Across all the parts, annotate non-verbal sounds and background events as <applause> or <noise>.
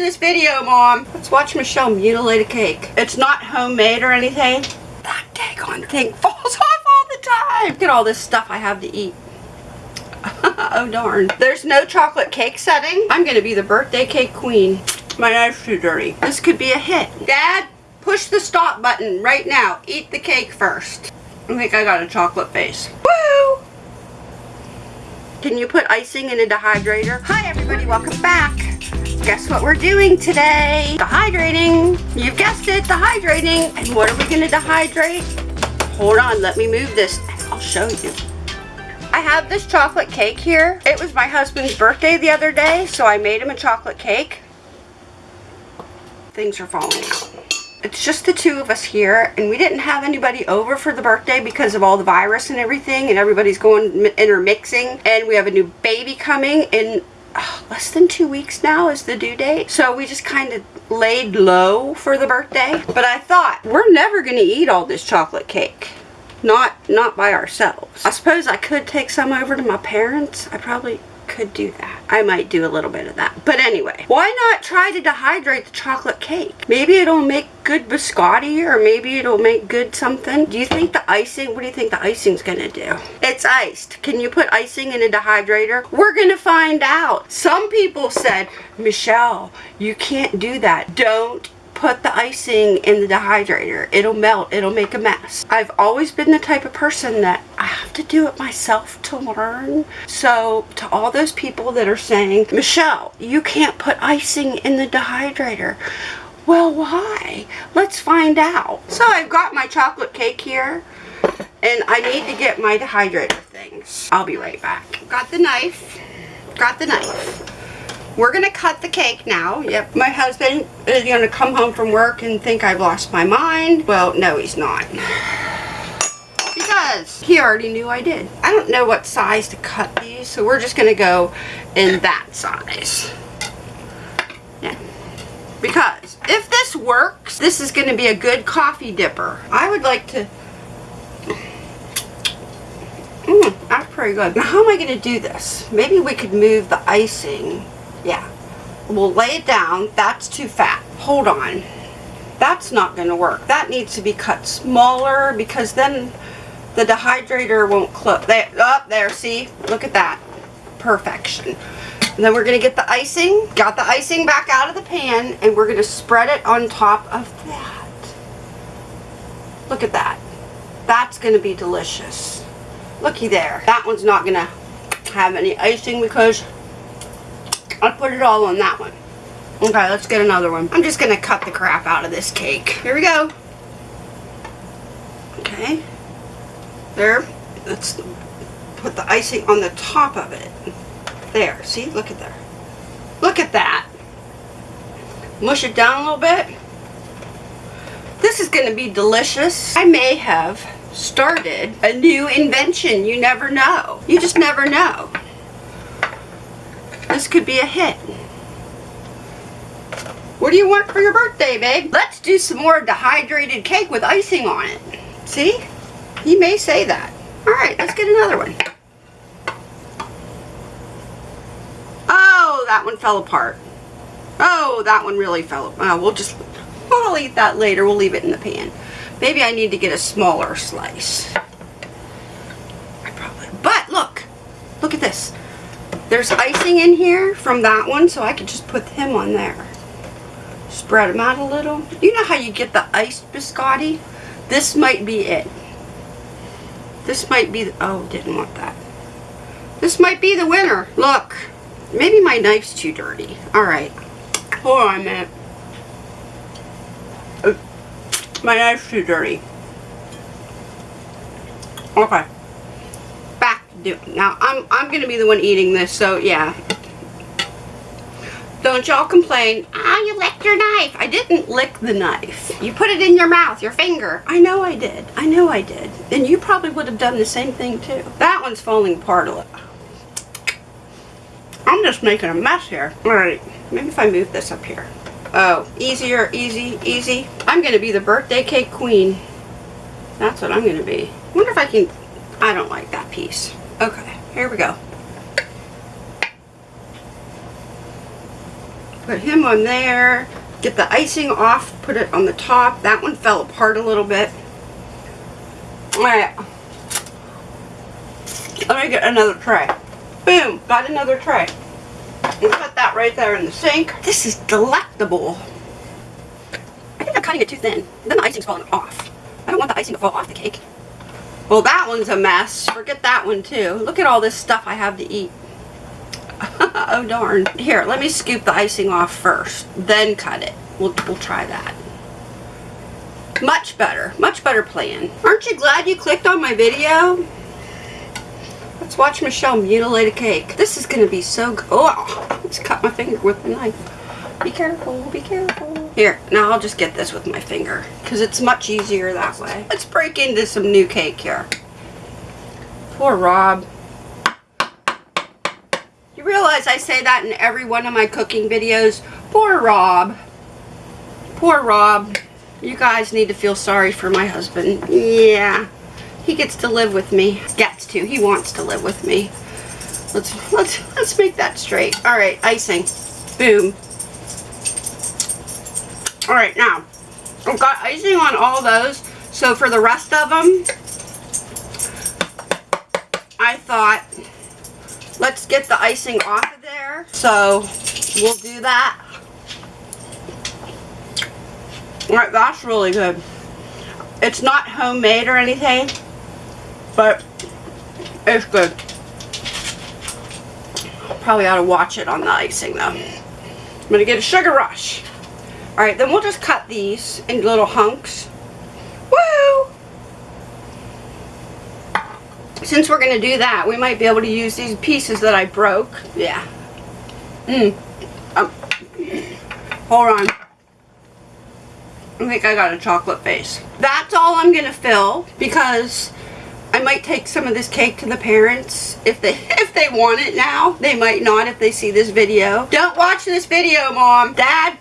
watching this video, Mom. Let's watch Michelle mutilate a cake. It's not homemade or anything. That cake daggone thing falls <laughs> off all the time. Look at all this stuff I have to eat. <laughs> oh darn. There's no chocolate cake setting. I'm gonna be the birthday cake queen. My knife's too dirty. This could be a hit. Dad, push the stop button right now. Eat the cake first. I think I got a chocolate face. Woo! Can you put icing in a dehydrator? Hi everybody, welcome back. Guess what we're doing today? Dehydrating. You've guessed it, dehydrating. And what are we gonna dehydrate? Hold on, let me move this and I'll show you. I have this chocolate cake here. It was my husband's birthday the other day, so I made him a chocolate cake. Things are falling out. It's just the two of us here, and we didn't have anybody over for the birthday because of all the virus and everything, and everybody's going intermixing, and we have a new baby coming in <sighs> less than two weeks now is the due date. So we just kind of laid low for the birthday. But I thought, we're never going to eat all this chocolate cake not not by ourselves. I suppose I could take some over to my parents. I probably could do that. I might do a little bit of that. But anyway, why not try to dehydrate the chocolate cake? Maybe it'll make good biscotti or maybe it'll make good something. Do you think the icing, what do you think the icing's gonna do? It's iced. Can you put icing in a dehydrator? We're gonna find out. Some people said, Michelle, you can't do that. Don't put the icing in the dehydrator. It'll melt. It'll make a mess. I've always been the type of person that I have to do it myself to learn. So to all those people that are saying, Michelle, you can't put icing in the dehydrator. Well, why? Let's find out. So I've got my chocolate cake here and I need to get my dehydrator things. I'll be right back. Got the knife. Got the knife. We're going to cut the cake now. Yep, my husband is going to come home from work and think I've lost my mind. Well, no, he's not. Because he already knew I did. I don't know what size to cut these, so we're just going to go in that size. Yeah. Because if this works, this is going to be a good coffee dipper. I would like to... Mmm, that's pretty good. Now, how am I going to do this? Maybe we could move the icing yeah. We'll lay it down. That's too fat. Hold on. That's not going to work. That needs to be cut smaller because then the dehydrator won't close. There, up oh, there, see? Look at that. Perfection. And then we're going to get the icing. Got the icing back out of the pan and we're going to spread it on top of that. Look at that. That's going to be delicious. Looky there. That one's not going to have any icing because I'll put it all on that one. Okay, let's get another one. I'm just going to cut the crap out of this cake. Here we go. Okay. There. Let's put the icing on the top of it. There. See? Look at there. Look at that. Mush it down a little bit. This is going to be delicious. I may have started a new invention. You never know. You just never know. This could be a hit. What do you want for your birthday, babe? Let's do some more dehydrated cake with icing on it. See? He may say that. Alright, let's get another one. Oh, that one fell apart. Oh, that one really fell apart. Oh, we'll just, I'll eat that later. We'll leave it in the pan. Maybe I need to get a smaller slice. I probably, but look, look at this. There's icing in here from that one, so I could just put him on there. Spread them out a little. You know how you get the iced biscotti? This might be it. This might be, the, oh, didn't want that. This might be the winner. Look, maybe my knife's too dirty. All right, hold on a minute. Oh, my knife's too dirty. Okay do now I'm I'm gonna be the one eating this so yeah. Don't y'all complain. Ah you licked your knife. I didn't lick the knife. You put it in your mouth your finger. I know I did. I know I did. And you probably would have done the same thing too. That one's falling apart a little I'm just making a mess here. Alright maybe if I move this up here. Oh easier easy easy. I'm gonna be the birthday cake queen. That's what I'm gonna be. Wonder if I can I don't like that piece Okay, here we go. Put him on there. Get the icing off, put it on the top. That one fell apart a little bit. Alright. Let me get another tray. Boom, got another tray. And put that right there in the sink. This is delectable. I think I'm cutting it too thin. Then the icing's falling off. I don't want the icing to fall off the cake. Well, that one's a mess. Forget that one too. Look at all this stuff I have to eat. <laughs> oh darn. Here, let me scoop the icing off first, then cut it. We'll, we'll try that. Much better. Much better plan. Aren't you glad you clicked on my video? Let's watch Michelle mutilate a cake. This is going to be so good. Oh, let's cut my finger with the knife. Be careful, be careful. Here, now I'll just get this with my finger because it's much easier that way. Let's break into some new cake here. Poor Rob. You realize I say that in every one of my cooking videos. Poor Rob. Poor Rob. You guys need to feel sorry for my husband. Yeah. He gets to live with me. Gets to. He wants to live with me. Let's let's let's make that straight. All right, icing. Boom. All right, now I've got icing on all those. So for the rest of them, I thought let's get the icing off of there. So we'll do that. All right, that's really good. It's not homemade or anything, but it's good. Probably ought to watch it on the icing though. I'm gonna get a sugar rush. All right, then we'll just cut these in little hunks. Woo! Since we're gonna do that, we might be able to use these pieces that I broke. Yeah. Mmm. Hold on. I think I got a chocolate face. That's all I'm gonna fill because I might take some of this cake to the parents if they <laughs> if they want it now. They might not if they see this video. Don't watch this video, Mom. Dad,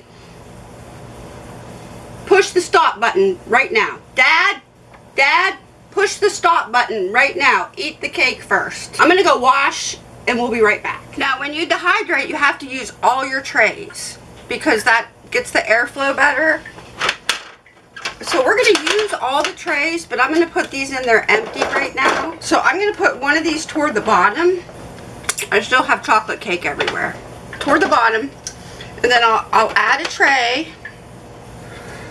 push the stop button right now. Dad, Dad, push the stop button right now. Eat the cake first. I'm gonna go wash and we'll be right back. Now, when you dehydrate, you have to use all your trays because that gets the airflow better so we're going to use all the trays, but I'm going to put these in there empty right now. So I'm going to put one of these toward the bottom. I still have chocolate cake everywhere. Toward the bottom. And then I'll, I'll add a tray.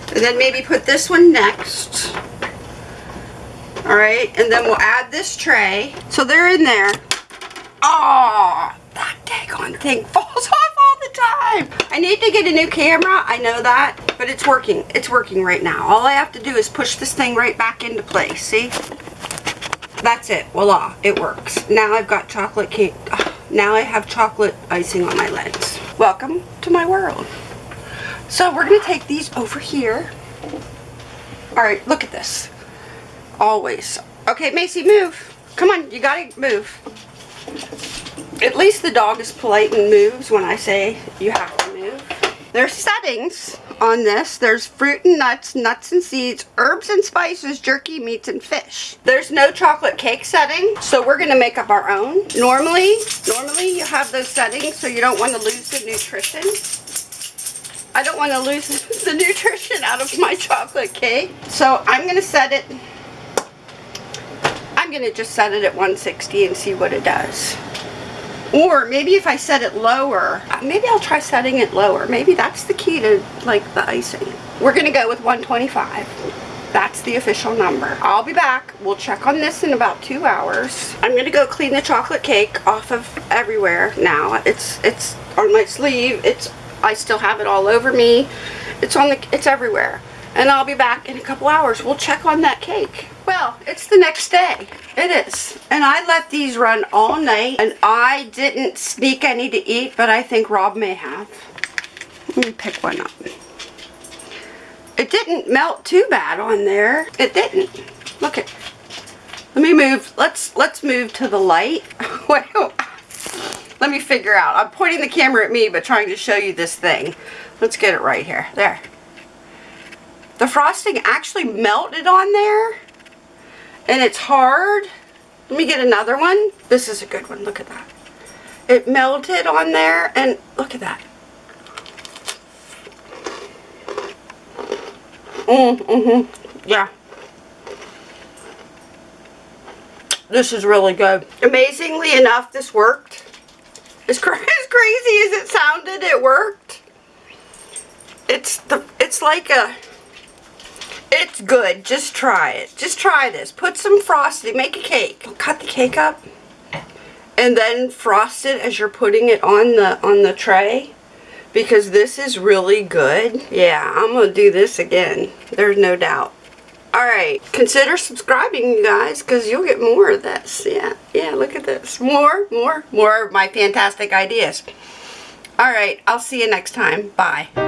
And then maybe put this one next. Alright, and then we'll add this tray. So they're in there. Oh, that daggone thing falls <laughs> off all the time. I need to get a new camera. I know that, but it's working. It's working right now. All I have to do is push this thing right back into place. See? That's it. Voila. It works. Now I've got chocolate cake. <sighs> Now I have chocolate icing on my legs. Welcome to my world. So we're going to take these over here. Alright, look at this. Always. Okay, Macy, move. Come on, you gotta move. At least the dog is polite and moves when I say you have to move. There's settings on this. There's fruit and nuts, nuts and seeds, herbs and spices, jerky, meats, and fish. There's no chocolate cake setting, so we're going to make up our own. Normally, normally you have those settings so you don't want to lose the nutrition. I don't want to lose <laughs> the nutrition out of my chocolate cake. So I'm going to set it, I'm going to just set it at 160 and see what it does. Or maybe if I set it lower, maybe I'll try setting it lower. Maybe that's the key to like the icing. We're going to go with 125. That's the official number. I'll be back. We'll check on this in about two hours. I'm going to go clean the chocolate cake off of everywhere now. It's it's on my sleeve. It's I still have it all over me. It's on the it's everywhere. And I'll be back in a couple hours. We'll check on that cake. Well, it's the next day. It is. And I let these run all night. And I didn't sneak any to eat, but I think Rob may have. Let me pick one up. It didn't melt too bad on there. It didn't. Look at. Let me move. Let's let's move to the light. <laughs> Let me figure out. I'm pointing the camera at me, but trying to show you this thing. Let's get it right here. There. The frosting actually melted on there. And it's hard. Let me get another one. This is a good one. Look at that. It melted on there. And look at that. Mm, mm-hmm. Yeah. This is really good. Amazingly enough, this worked. As, cra <laughs> as crazy as it sounded, it worked. It's the, it's like a, it's good. Just try it. Just try this. Put some frosting. Make a cake. Cut the cake up. And then frost it as you're putting it on the on the tray. Because this is really good. Yeah, I'm going to do this again. There's no doubt. Alright, consider subscribing, you guys, because you'll get more of this. Yeah, yeah, look at this. More, more, more of my fantastic ideas. Alright, I'll see you next time. Bye.